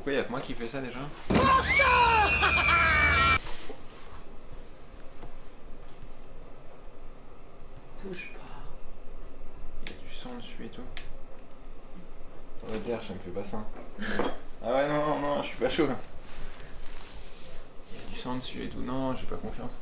Pourquoi il y a que moi qui fais ça déjà Touche pas. Il y a du sang dessus et tout. Ouais, dire, ça me fait pas ça. Ah ouais, non, non, non, je suis pas chaud là. Il y a du sang dessus et tout. Non, j'ai pas confiance.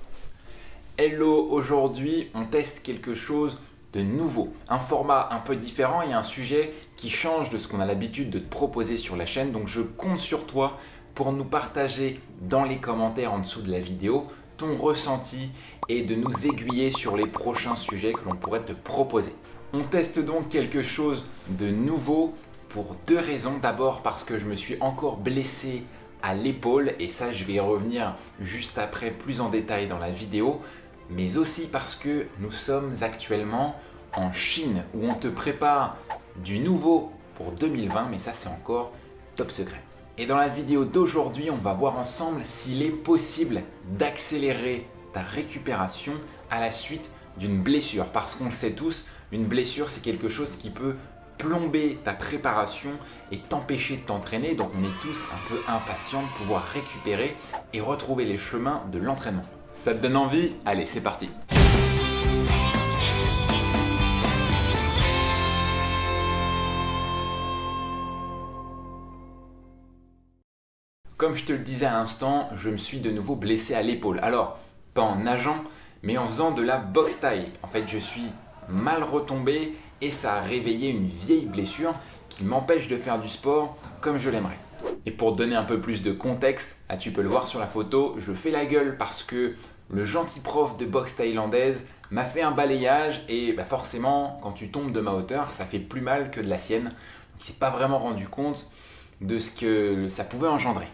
Hello, aujourd'hui on teste quelque chose de nouveau, un format un peu différent et un sujet qui change de ce qu'on a l'habitude de te proposer sur la chaîne. Donc je compte sur toi pour nous partager dans les commentaires en dessous de la vidéo ton ressenti et de nous aiguiller sur les prochains sujets que l'on pourrait te proposer. On teste donc quelque chose de nouveau pour deux raisons. D'abord parce que je me suis encore blessé à l'épaule et ça je vais y revenir juste après plus en détail dans la vidéo mais aussi parce que nous sommes actuellement en Chine où on te prépare du nouveau pour 2020 mais ça c'est encore top secret. Et dans la vidéo d'aujourd'hui, on va voir ensemble s'il est possible d'accélérer ta récupération à la suite d'une blessure. Parce qu'on le sait tous, une blessure c'est quelque chose qui peut plomber ta préparation et t'empêcher de t'entraîner. Donc on est tous un peu impatients de pouvoir récupérer et retrouver les chemins de l'entraînement. Ça te donne envie? Allez, c'est parti Comme je te le disais à l'instant, je me suis de nouveau blessé à l'épaule. Alors, pas en nageant, mais en faisant de la boxe taille. En fait, je suis mal retombé et ça a réveillé une vieille blessure qui m'empêche de faire du sport comme je l'aimerais. Et pour donner un peu plus de contexte, ah, tu peux le voir sur la photo, je fais la gueule parce que le gentil prof de boxe thaïlandaise m'a fait un balayage et bah, forcément, quand tu tombes de ma hauteur, ça fait plus mal que de la sienne. Il s'est pas vraiment rendu compte de ce que ça pouvait engendrer.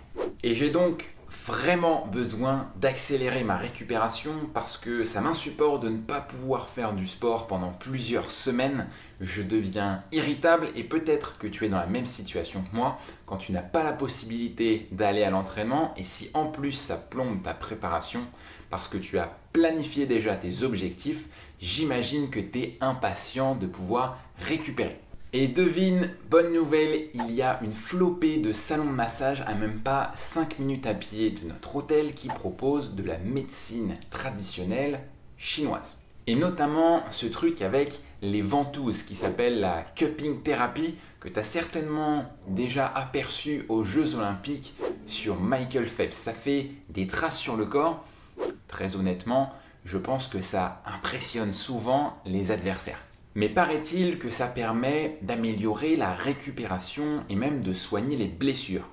Et j'ai donc vraiment besoin d'accélérer ma récupération parce que ça m'insupporte de ne pas pouvoir faire du sport pendant plusieurs semaines. Je deviens irritable et peut-être que tu es dans la même situation que moi quand tu n'as pas la possibilité d'aller à l'entraînement et si en plus ça plombe ta préparation parce que tu as planifié déjà tes objectifs, j'imagine que tu es impatient de pouvoir récupérer. Et devine, bonne nouvelle, il y a une flopée de salons de massage à même pas 5 minutes à pied de notre hôtel qui propose de la médecine traditionnelle chinoise. Et notamment ce truc avec les ventouses qui s'appelle la cupping thérapie que tu as certainement déjà aperçu aux Jeux Olympiques sur Michael Phelps. Ça fait des traces sur le corps. Très honnêtement, je pense que ça impressionne souvent les adversaires. Mais paraît-il que ça permet d'améliorer la récupération et même de soigner les blessures.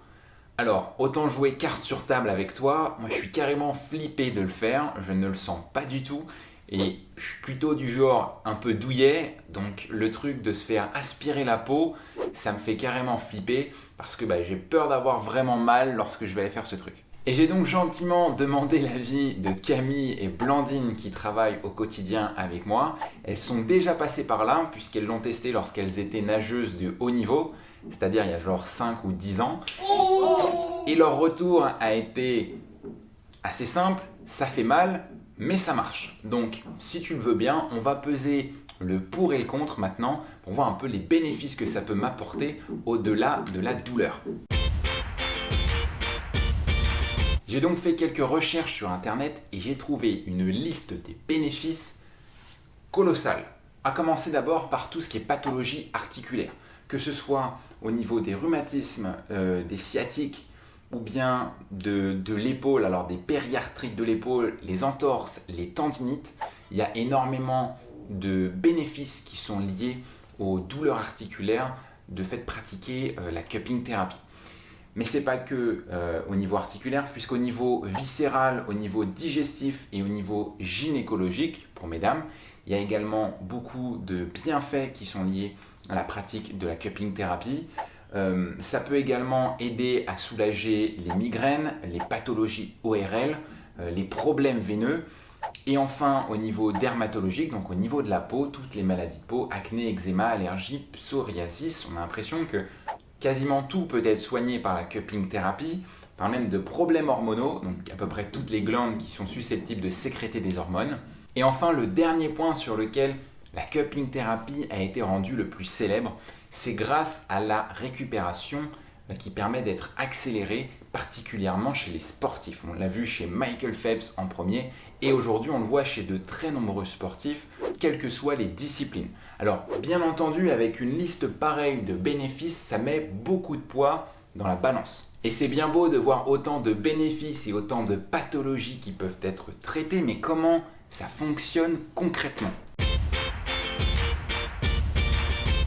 Alors, autant jouer carte sur table avec toi, moi je suis carrément flippé de le faire, je ne le sens pas du tout et je suis plutôt du genre un peu douillet, donc le truc de se faire aspirer la peau, ça me fait carrément flipper parce que bah, j'ai peur d'avoir vraiment mal lorsque je vais aller faire ce truc. Et j'ai donc gentiment demandé l'avis de Camille et Blandine qui travaillent au quotidien avec moi. Elles sont déjà passées par là puisqu'elles l'ont testé lorsqu'elles étaient nageuses de haut niveau, c'est-à-dire il y a genre 5 ou 10 ans. Et leur retour a été assez simple, ça fait mal, mais ça marche. Donc si tu le veux bien, on va peser le pour et le contre maintenant pour voir un peu les bénéfices que ça peut m'apporter au-delà de la douleur. J'ai donc fait quelques recherches sur internet et j'ai trouvé une liste des bénéfices colossales. A commencer d'abord par tout ce qui est pathologie articulaire, que ce soit au niveau des rhumatismes, euh, des sciatiques ou bien de, l'épaule, alors des périarthrites de l'épaule, les entorses, les tendinites, il y a énormément de bénéfices qui sont liés aux douleurs articulaires de fait pratiquer euh, la cupping thérapie. Mais ce n'est pas que euh, au niveau articulaire, puisqu'au niveau viscéral, au niveau digestif et au niveau gynécologique, pour mesdames, il y a également beaucoup de bienfaits qui sont liés à la pratique de la cupping thérapie. Euh, ça peut également aider à soulager les migraines, les pathologies ORL, euh, les problèmes veineux. Et enfin, au niveau dermatologique, donc au niveau de la peau, toutes les maladies de peau, acné, eczéma, allergie, psoriasis, on a l'impression que Quasiment tout peut être soigné par la cupping thérapie, par même de problèmes hormonaux, donc à peu près toutes les glandes qui sont susceptibles de sécréter des hormones. Et enfin, le dernier point sur lequel la cupping thérapie a été rendue le plus célèbre, c'est grâce à la récupération euh, qui permet d'être accéléré, particulièrement chez les sportifs. On l'a vu chez Michael Phelps en premier, et aujourd'hui on le voit chez de très nombreux sportifs, quelles que soient les disciplines. Alors bien entendu, avec une liste pareille de bénéfices, ça met beaucoup de poids dans la balance. Et c'est bien beau de voir autant de bénéfices et autant de pathologies qui peuvent être traitées, mais comment ça fonctionne concrètement?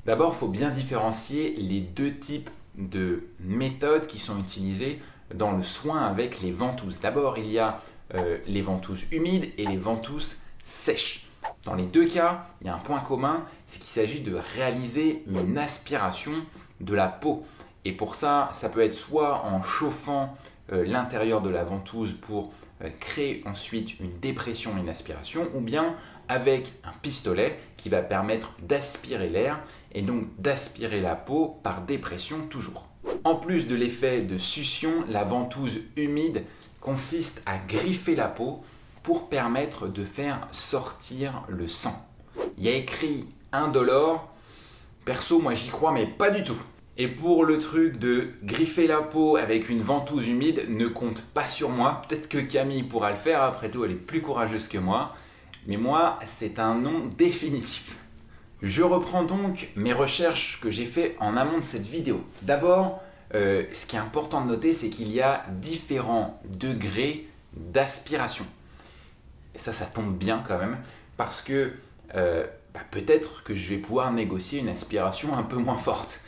D'abord, il faut bien différencier les deux types de méthodes qui sont utilisées dans le soin avec les ventouses. D'abord, il y a euh, les ventouses humides et les ventouses sèches. Dans les deux cas, il y a un point commun, c'est qu'il s'agit de réaliser une aspiration de la peau. Et pour ça, ça peut être soit en chauffant euh, l'intérieur de la ventouse pour euh, créer ensuite une dépression, une aspiration, ou bien avec un pistolet qui va permettre d'aspirer l'air et donc d'aspirer la peau par dépression toujours. En plus de l'effet de succion, la ventouse humide consiste à griffer la peau pour permettre de faire sortir le sang. Il y a écrit indolore, perso moi j'y crois mais pas du tout. Et pour le truc de griffer la peau avec une ventouse humide, ne compte pas sur moi. Peut-être que Camille pourra le faire, après tout elle est plus courageuse que moi. Mais moi, c'est un nom définitif. Je reprends donc mes recherches que j'ai fait en amont de cette vidéo. D'abord, euh, ce qui est important de noter, c'est qu'il y a différents degrés d'aspiration. Ça, ça tombe bien quand même, parce que euh, bah, peut-être que je vais pouvoir négocier une aspiration un peu moins forte.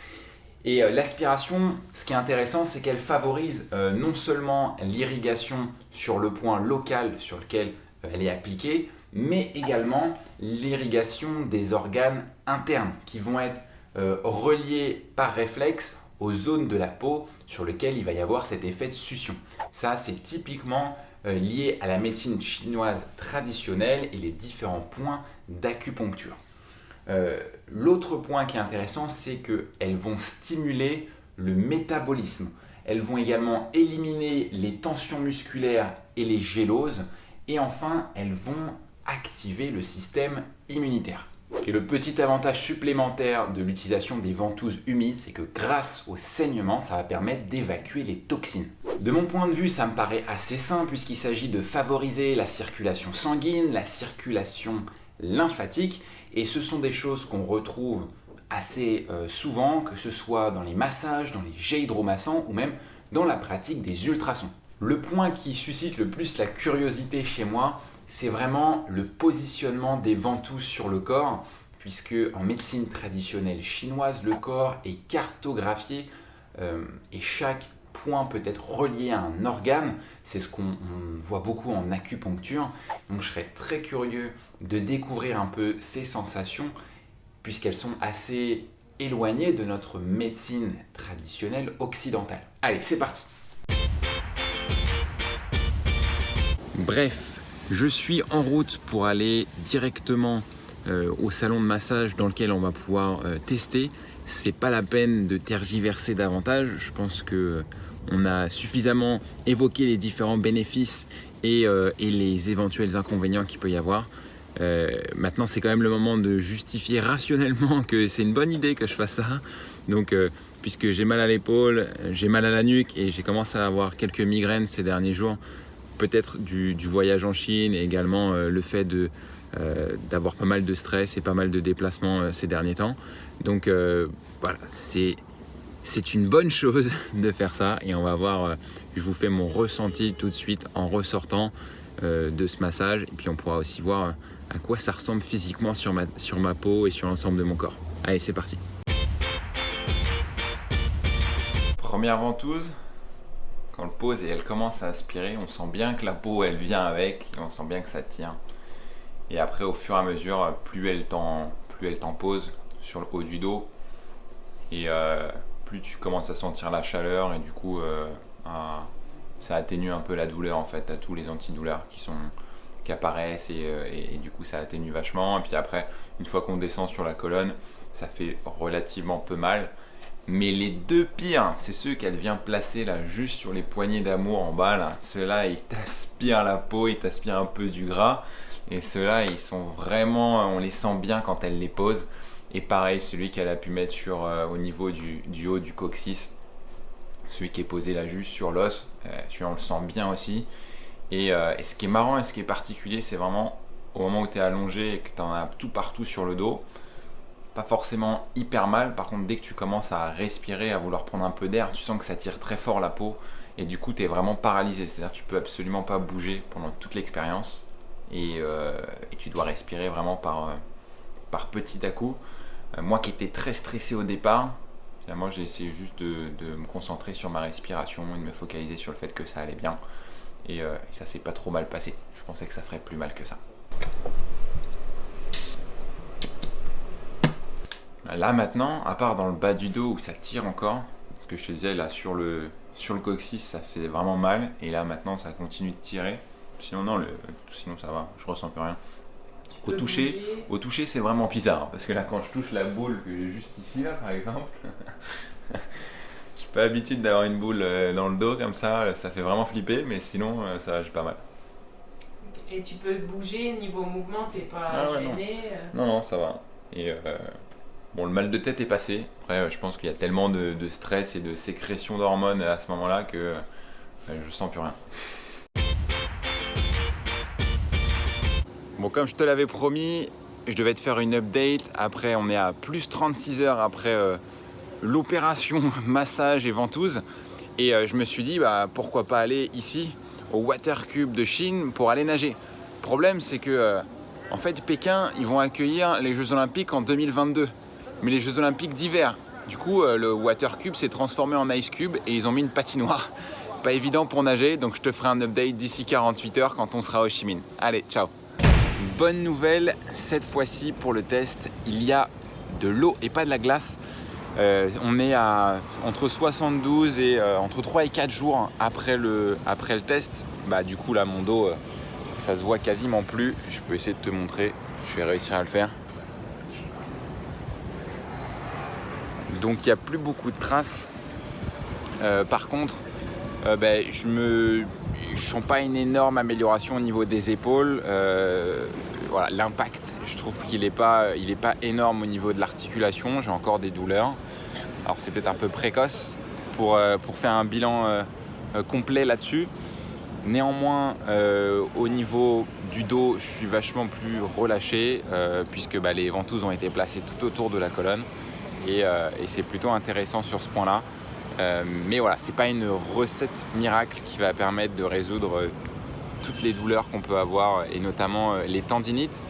Et euh, l'aspiration, ce qui est intéressant, c'est qu'elle favorise non seulement l'irrigation sur le point local sur lequel elle est appliquée, mais également l'irrigation des organes internes qui vont être reliés par réflexe aux zones de la peau sur lesquelles il va y avoir cet effet de succion. Ça, c'est typiquement euh, lié à la médecine chinoise traditionnelle et les différents points d'acupuncture. Euh, l'autre point qui est intéressant, c'est qu'elles vont stimuler le métabolisme. Elles vont également éliminer les tensions musculaires et les géloses. Et enfin, elles vont activer le système immunitaire. Et le petit avantage supplémentaire de l'utilisation des ventouses humides, c'est que grâce au saignement, ça va permettre d'évacuer les toxines. De mon point de vue, ça me paraît assez simple puisqu'il s'agit de favoriser la circulation sanguine, la circulation lymphatique, et ce sont des choses qu'on retrouve assez euh, souvent, que ce soit dans les massages, dans les jets hydromassants ou même dans la pratique des ultrasons. Le point qui suscite le plus la curiosité chez moi, c'est vraiment le positionnement des ventouses sur le corps, puisque en médecine traditionnelle chinoise, le corps est cartographié euh, et chaque point peut être relié à un organe. C'est ce qu'on voit beaucoup en acupuncture. Donc je serais très curieux de découvrir un peu ces sensations, puisqu'elles sont assez éloignées de notre médecine traditionnelle occidentale. Allez, c'est parti Bref, je suis en route pour aller directement euh, au salon de massage dans lequel on va pouvoir euh, tester. C'est pas la peine de tergiverser davantage. Je pense que euh, a suffisamment évoqué les différents bénéfices et, les éventuels inconvénients qu'il peut y avoir. maintenant, c'est quand même le moment de justifier rationnellement que c'est une bonne idée que je fasse ça. Donc, puisque j'ai mal à l'épaule, j'ai mal à la nuque et j'ai commencé à avoir quelques migraines ces derniers jours, peut-être du, voyage en Chine et également euh, le fait euh, d'avoir pas mal de stress et pas mal de déplacements euh, ces derniers temps. Donc voilà, c'est une bonne chose de faire ça et on va voir, je vous fais mon ressenti tout de suite en ressortant de ce massage et puis on pourra aussi voir à quoi ça ressemble physiquement sur ma, sur ma peau et sur l'ensemble de mon corps. Allez, c'est parti Première ventouse, quand on le pose et elle commence à aspirer, on sent bien que la peau elle vient avec et on sent bien que ça tient. Et après au fur et à mesure, plus elle t'en pose sur le haut du dos et euh, plus tu commences à sentir la chaleur et du coup euh, ça atténue un peu la douleur en fait à tous les antidouleurs qui sont qui apparaissent euh, et, du coup ça atténue vachement et puis après une fois qu'on descend sur la colonne ça fait relativement peu mal mais les deux pires, c'est ceux qu'elle vient placer là, juste sur les poignées d'amour en bas là. Ceux-là, ils t'aspirent la peau, ils t'aspirent un peu du gras. Et ceux-là, ils sont vraiment, on les sent bien quand elle les pose. Et pareil, celui qu'elle a pu mettre sur, euh, au niveau du, haut du coccyx. celui qui est posé là juste sur l'os, celui-là on le sent bien aussi. Et, et, ce qui est marrant et ce qui est particulier, c'est vraiment au moment où tu es allongé et que tu en as tout partout sur le dos, pas forcément hyper mal. Par contre, dès que tu commences à respirer, à vouloir prendre un peu d'air, tu sens que ça tire très fort la peau et du coup, tu es vraiment paralysé. C'est-à-dire tu peux absolument pas bouger pendant toute l'expérience et, euh, tu dois respirer vraiment par, euh, par petit à coup. Euh, moi qui étais très stressé au départ, moi j'ai essayé juste de, me concentrer sur ma respiration et de me focaliser sur le fait que ça allait bien. Et ça s'est pas trop mal passé. Je pensais que ça ferait plus mal que ça. Là maintenant, à part dans le bas du dos où ça tire encore, ce que je te disais là sur le, sur le coccyx ça fait vraiment mal et là maintenant ça continue de tirer. Sinon non, le, sinon ça va, je ressens plus rien. Au toucher, au toucher c'est vraiment bizarre parce que là quand je touche la boule que j'ai juste ici là par exemple, j'ai pas l'habitude d'avoir une boule euh, dans le dos comme ça, ça fait vraiment flipper mais sinon euh, ça va, j'ai pas mal. Et tu peux bouger niveau mouvement, t'es pas ah gêné euh non. non. ça va. Et bon, le mal de tête est passé. Après, je pense qu'il y a tellement de, stress et de sécrétion d'hormones à ce moment-là que je sens plus rien. Bon, comme je te l'avais promis, je devais te faire une update. Après, on est à plus 36 heures après l'opération massage et ventouse. Et je me suis dit, bah, pourquoi pas aller ici au Water Cube de Chine pour aller nager. Le problème, c'est que euh, en fait, Pékin, ils vont accueillir les Jeux Olympiques en 2022, mais les Jeux Olympiques d'hiver. Du coup, euh, le Water Cube s'est transformé en Ice Cube et ils ont mis une patinoire. Pas évident pour nager, donc je te ferai un update d'ici 48 heures quand on sera au Chi Allez, ciao Bonne nouvelle, cette fois-ci pour le test, il y a de l'eau et pas de la glace. Euh, on est à entre 72 et euh, entre 3 et 4 jours après le, test. Bah, du coup, là, mon dos, ça se voit quasiment plus. Je peux essayer de te montrer. Je vais réussir à le faire. Donc, il n'y a plus beaucoup de traces. par contre, je me je sens pas une énorme amélioration au niveau des épaules. voilà, l'impact, je trouve qu'il n'est pas, pas énorme au niveau de l'articulation. J'ai encore des douleurs. Alors c'est peut-être un peu précoce pour, euh, faire un bilan euh, euh, complet là-dessus. Néanmoins, au niveau du dos, je suis vachement plus relâché puisque bah, les ventouses ont été placées tout autour de la colonne et, c'est plutôt intéressant sur ce point-là. mais voilà, c'est pas une recette miracle qui va permettre de résoudre toutes les douleurs qu'on peut avoir et notamment les tendinites.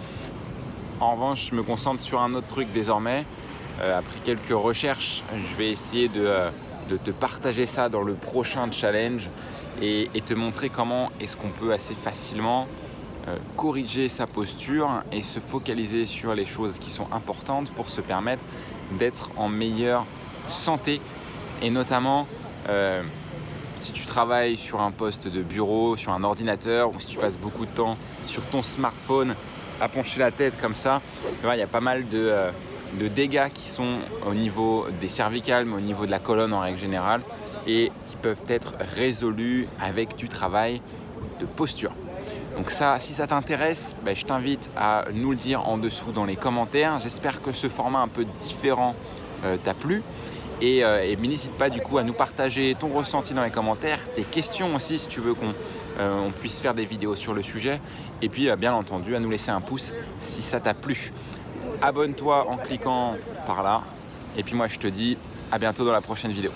En revanche, je me concentre sur un autre truc désormais, euh, après quelques recherches, je vais essayer de, euh, te partager ça dans le prochain challenge et, te montrer comment est-ce qu'on peut assez facilement euh, corriger sa posture et se focaliser sur les choses qui sont importantes pour se permettre d'être en meilleure santé et notamment si tu travailles sur un poste de bureau, sur un ordinateur ou si tu passes beaucoup de temps sur ton smartphone à pencher la tête comme ça, il y a pas mal de, de dégâts qui sont au niveau des cervicales, mais au niveau de la colonne en règle générale, et qui peuvent être résolus avec du travail de posture. Donc ça, si ça t'intéresse, ben, je t'invite à nous le dire en dessous dans les commentaires. J'espère que ce format un peu différent euh, t'a plu. Et, euh, n'hésite pas du coup à nous partager ton ressenti dans les commentaires, tes questions aussi si tu veux qu'on euh, puisse faire des vidéos sur le sujet. Et puis bien entendu à nous laisser un pouce si ça t'a plu abonne-toi en cliquant par là. Et puis moi je te dis à bientôt dans la prochaine vidéo.